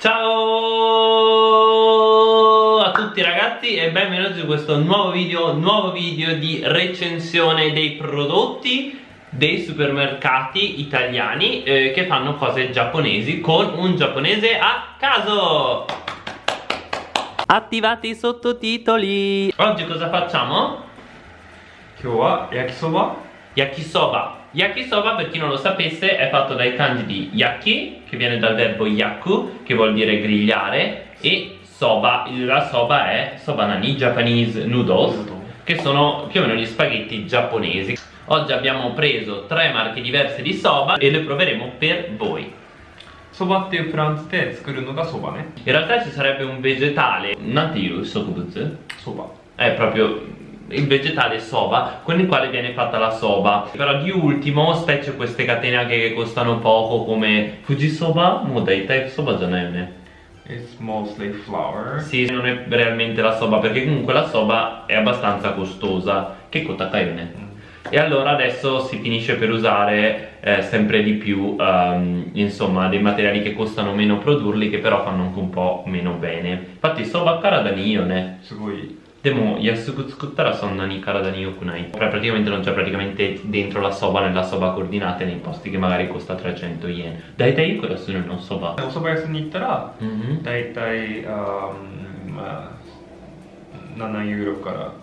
Ciao a tutti ragazzi e benvenuti in questo nuovo video, nuovo video di recensione dei prodotti dei supermercati italiani eh, che fanno cose giapponesi con un giapponese a caso. Attivate i sottotitoli. Oggi cosa facciamo? Kyowa yakisoba. Yakisoba Yakisoba, per chi non lo sapesse, è fatto dai kanji di yaki, che viene dal verbo yaku, che vuol dire grigliare, e soba, la soba è soba nani Japanese noodles, che sono più o meno gli spaghetti giapponesi. Oggi abbiamo preso tre marche diverse di soba e le proveremo per voi. Soba te franz te tsukuru no soba, ne? In realtà ci sarebbe un vegetale, nativo, sokubutsu. Soba. È proprio il vegetale soba con il quale viene fatta la soba. Però di ultimo specie queste catene anche che costano poco come Fujisoba mo daitai soba è It's mostly flour. Sì non è realmente la soba perché comunque la soba è abbastanza costosa che kotakaione Mm. e allora adesso si finisce per usare eh, sempre di più ehm, insomma dei materiali che costano meno produrli che però fanno anche un po' meno bene. Infatti soba karada ni io ne すごいでも安く作ったらそんなに体に良くないPra- praticamente non c'è praticamente dentro la soba nella soba coordinate nei posti che magari costa 300 yen dai dai quella su non soba お蕎麦屋さんに行ったら Mhm. だいたいあーまあ7ユーロから10ユーロ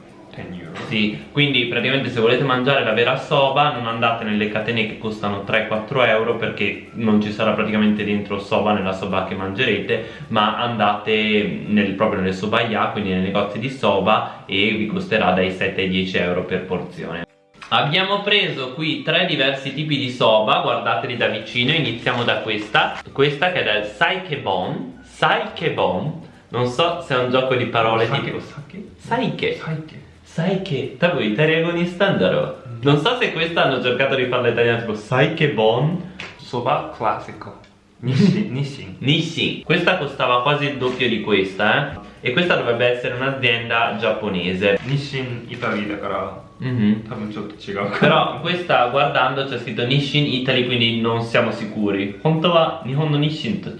Sì, quindi praticamente se volete mangiare la vera soba non andate nelle catene che costano 3-4 euro perché non ci sarà praticamente dentro soba nella soba che mangerete ma andate nel, proprio nelle sobaia, quindi nei negozi di soba e vi costerà dai 7 ai 10 euro per porzione. Abbiamo preso qui tre diversi tipi di soba, guardateli da vicino, iniziamo da questa, questa che è del Saikebon, Saikebon, non so se è un gioco di parole no, tipo... Sake? Saike. Saike sai che Taguitari agonista andarò. Mm. Non so se questa hanno cercato di farla italiana, tipo sai che bon. Soba classico. Nissin, Nissin. Questa costava quasi il doppio di questa, eh. E questa dovrebbe essere un'azienda giapponese. Nissin Italia, però. Mm -hmm. Però questa guardando c'è scritto Nissin Italy, quindi non siamo sicuri. Honto wa Nihon no Nissin to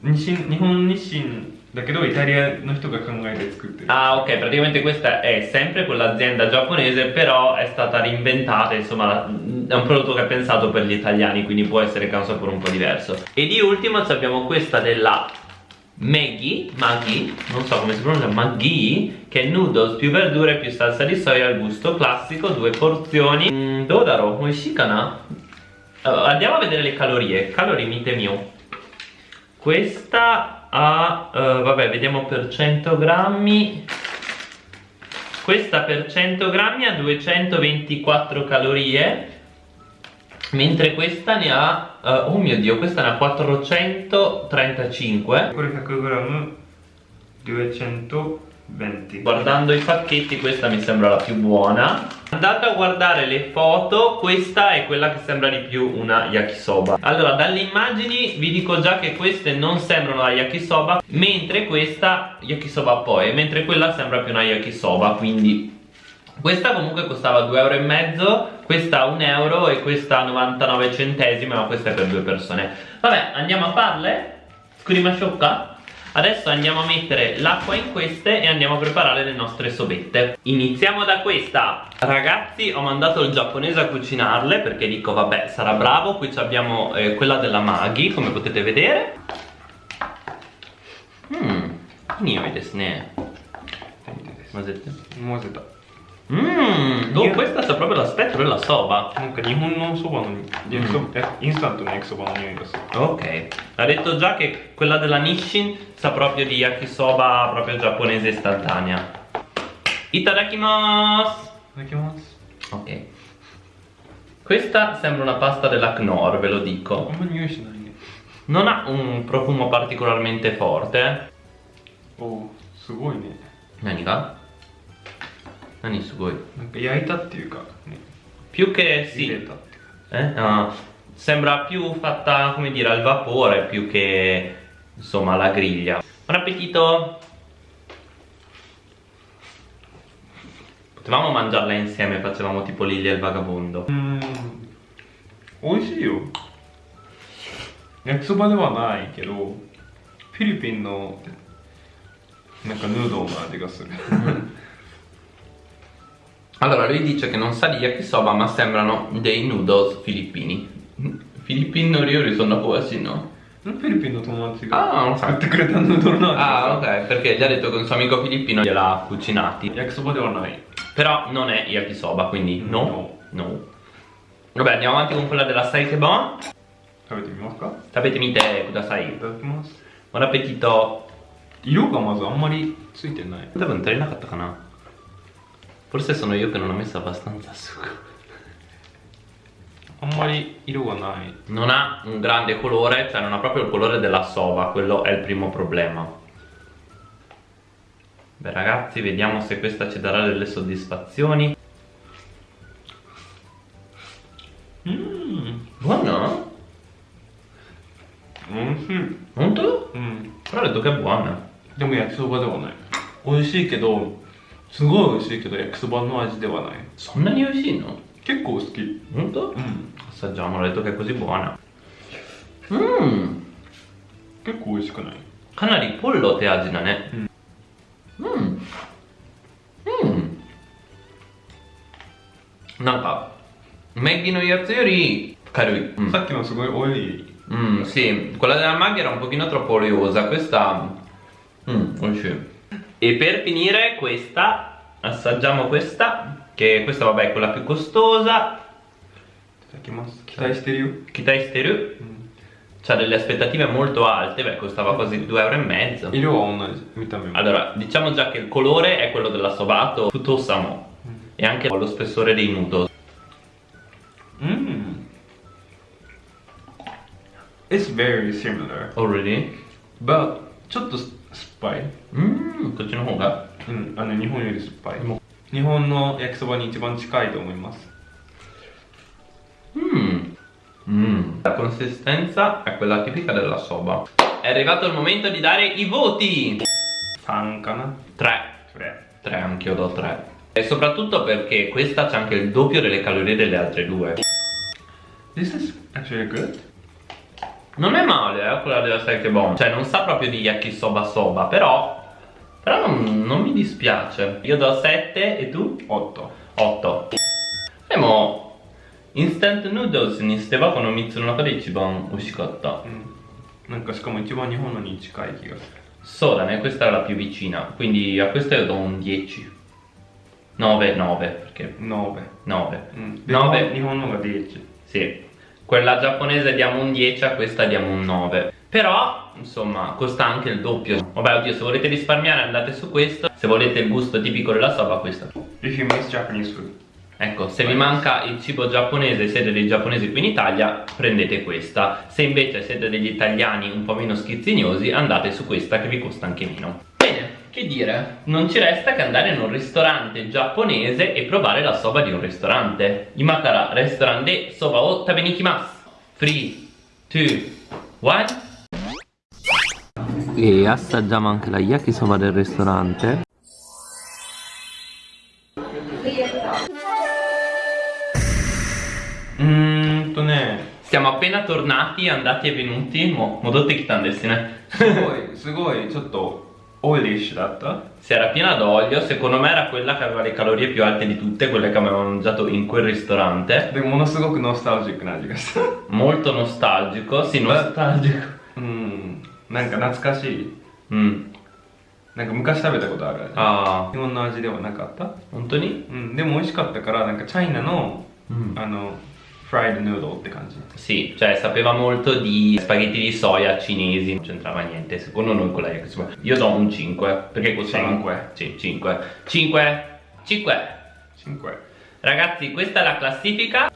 Nissin, Nihon Nissin 清日本日清だけどイタリアの人が考えて作ってる Ah ok, praticamente questa è sempre quell'azienda giapponese però è stata reinventata, insomma è un prodotto che è pensato per gli italiani quindi può essere che ha un sapore un po' diverso E di ultimo ci abbiamo questa della Maggi, Maggi, non so come si pronuncia, Maggi Che è noodles più verdure più salsa di soia al gusto classico, due porzioni mm, Dodaro, oishikana? Allora, andiamo a vedere le calorie, calorie mite mio questa ha, eh, vabbè vediamo per 100 grammi. Questa per 100 grammi ha 224 calorie Mentre questa ne ha, eh, oh mio dio, questa ne ha 435これ 100g220 Guardando i pacchetti questa mi sembra la più buona. Andate a guardare le foto Questa è quella che sembra di più una yakisoba. Allora dalle immagini vi dico già che queste non sembrano la yakisoba Mentre questa yakisoba poi Mentre quella sembra più una yakisoba Quindi. Questa comunque costava 2,5 euro Questa 1 euro e questa 99 centesimi Ma questa è per due persone. Vabbè andiamo a farle? Scurima sciocca Adesso andiamo a mettere l'acqua in queste e andiamo a preparare le nostre sobette Iniziamo da questa Ragazzi ho mandato il giapponese a cucinarle perché dico vabbè sarà bravo Qui abbiamo eh, quella della Maghi come potete vedere Mmm, nioi desu ne 混ぜて混ぜた Mmm, oh, questa sa proprio l'aspetto della soba なんか日本のそばの焼きそば、えインスタントの焼きそばの匂いがする Ok, ha detto già che quella della Nissin sa proprio di yakisoba proprio giapponese istantanea Itadakimasu いただきます Ok Questa sembra una pasta della Knorr, ve lo あ dico んま匂いしないね Non ha un profumo particolarmente forte おおすごいね Nani ga? Nani sugoi なんか焼いたっていうかね Più che 茹で sì たっていうか eh? Ah, Sembra più fatta, come dire, al vapore Più che, insomma, alla griglia Buon appetito! Potevamo mangiarla insieme, facevamo tipo Lily e il vagabondo うーん美味しいよ焼きそばではないけど フィリピンのなんかヌードルの味がする Allora lui dice che non sa di yakisoba ma sembrano dei noodles filippini Filippino Ryori sono quasi no? フィリピンの友達あーが作ってくれたヌードルの味 Ah が ok perché gli ha detto che un suo amico filippino gliel'ha cucinati 焼きそばではない Però non è yakisoba quindi no No. No Vabbè andiamo avanti con quella della Saikebon 食べてみますか Sapete mite kudasai いただきます Buon appetito 色がまずあんまりついてない 多分足りなかったかな Forse sono io che non ho messo abbastanza sugo あんまり色がない Non ha un grande colore, cioè non ha proprio il colore della sova, quello è il primo problema. Beh ragazzi, vediamo se questa ci darà delle soddisfazioni. うん Buona? 美味しい Molto? うん Però ho detto che è buona. でも焼きそばではない美味しいけど すごい美味しいけど焼きそばの味ではない。そんなに美味しいの？結構好き。本当？結構美味しくない。かなりポルロ手味だね。うん。うん、なんかメギのやつより軽い、さっきのすごい多い。うん、し、これでマゲロン、ポキノトロポリオ、ザクスタ、うん、美味しい。E per finire questa, assaggiamo questa, che questa vabbè è quella più costosa, いただきます期待してるよ Kitai Steru, うん ha delle aspettative molto alte, beh costava quasi 2,5 euro. 色は同じ見た目も Allora, diciamo già che il colore è quello della Sobato Futosamo e anche lo spessore dei noodles. うん It's very similar Already? but ちょっと 酸っぱい Mmm, こっちの方がうんあの日本より酸っぱい日本の焼きそばに一番近いと思います Mmm. Mmm. La consistenza è quella tipica della soba. È arrivato il momento di dare i voti. 3かな 3. それ 3 anch'io do 3. E soprattutto perché questa c'ha anche il doppio delle calorie delle altre due. This is actually good Non è male, eh, quella della Saikebon. Cioè, non sa proprio di yakisoba soba, però... Però non, non mi dispiace. Io do 7 e tu? 8 8. E mo... Instant noodles にしてはこの3つの中で一番美味しかった。うんなんかしかも一番日本のに近い気がする So, da me questa è la più vicina, quindi a questa io do un 10. 9, 9, perché 9 9. うんで Nove. 日本のが 10 Sì. Quella giapponese diamo un 10, a questa diamo un 9. Però, insomma, costa anche il doppio. Vabbè, oddio, se volete risparmiare andate su questo. Se volete il gusto tipico della soba, questa. If you miss Japanese food Ecco, se vi manca il cibo giapponese siete dei giapponesi qui in Italia, prendete questa. Se invece siete degli italiani un po' meno schizzignosi, andate su questa che vi costa anche meno. Bene, che dire? Non ci resta che andare in un ristorante giapponese e provare la soba di un ristorante. Imakara restaurant de soba o tabenikimasu. 3, 2, 1. E assaggiamo anche la yakisoba del ristorante. うーんとね Siamo appena tornati, andati e venuti. Mo, modotte kitandesine. すごいすごいちょっと オイリッシュだった Si era piena d'olio, secondo me era quella che aveva le calorie più alte di tutte, quelle che avevamo mangiato in quel ristorante. でものすごくノスタルジックな味がした Molto nostalgico, sì, nostalgico. うんなんか懐かしい Mm. なんか昔食べたことある味 Ah, 日本の味ではなかった Antoni? うんでも美味しかったからなんかチャイナの Mm. あの フライドヌードルって感じ Sì, cioè sapeva molto di spaghetti di soia cinesi, non c'entrava niente, secondo noi con la yakisoba. Io do un 5, perché costava... Cinque. Sì, 5. 5. 5. 5 Ragazzi, questa è la classifica.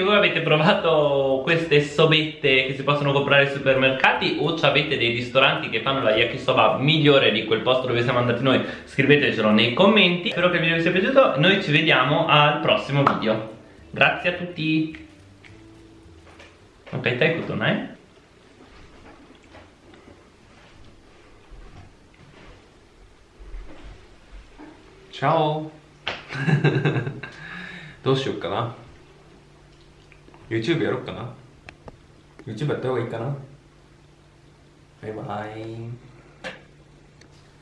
anche voi avete provato queste sobette che si possono comprare ai supermercati o ci avete dei ristoranti che fanno la yakisoba migliore di quel posto dove siamo andati noi, scrivetecelo nei commenti. Spero che il video vi sia piaciuto, noi ci vediamo al prossimo video. Grazie a tutti. Ok, te tutto, eh? Ciao どうしようかな YouTube やろうかな。YouTube やった方がいいかな。バイバイ。